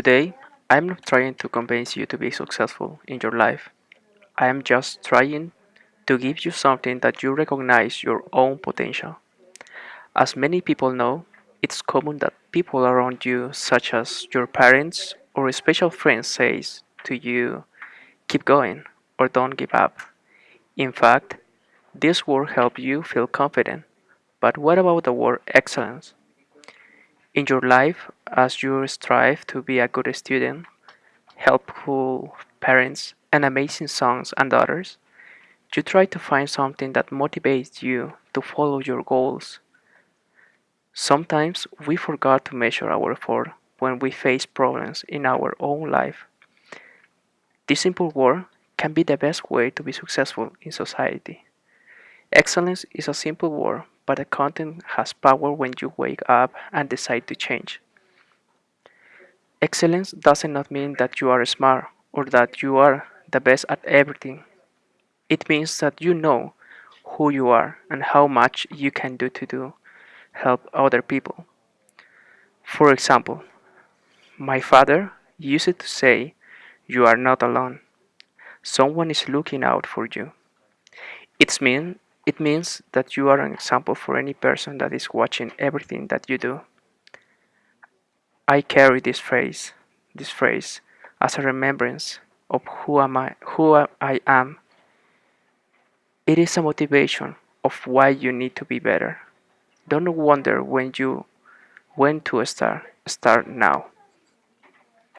Today, I'm not trying to convince you to be successful in your life. I am just trying to give you something that you recognize your own potential. As many people know, it's common that people around you, such as your parents or special friends, says to you, keep going or don't give up. In fact, this word helps you feel confident. But what about the word excellence? In your life, as you strive to be a good student, helpful parents, and amazing sons and daughters, you try to find something that motivates you to follow your goals. Sometimes we forget to measure our effort when we face problems in our own life. This simple word can be the best way to be successful in society. Excellence is a simple word, but the content has power when you wake up and decide to change. Excellence does not not mean that you are smart or that you are the best at everything. It means that you know who you are and how much you can do to do help other people. For example, my father used to say, You are not alone. Someone is looking out for you. It's mean it means that you are an example for any person that is watching everything that you do. I carry this phrase, this phrase, as a remembrance of who am I, who I am. It is a motivation of why you need to be better. Don't wonder when you when to start. Start now.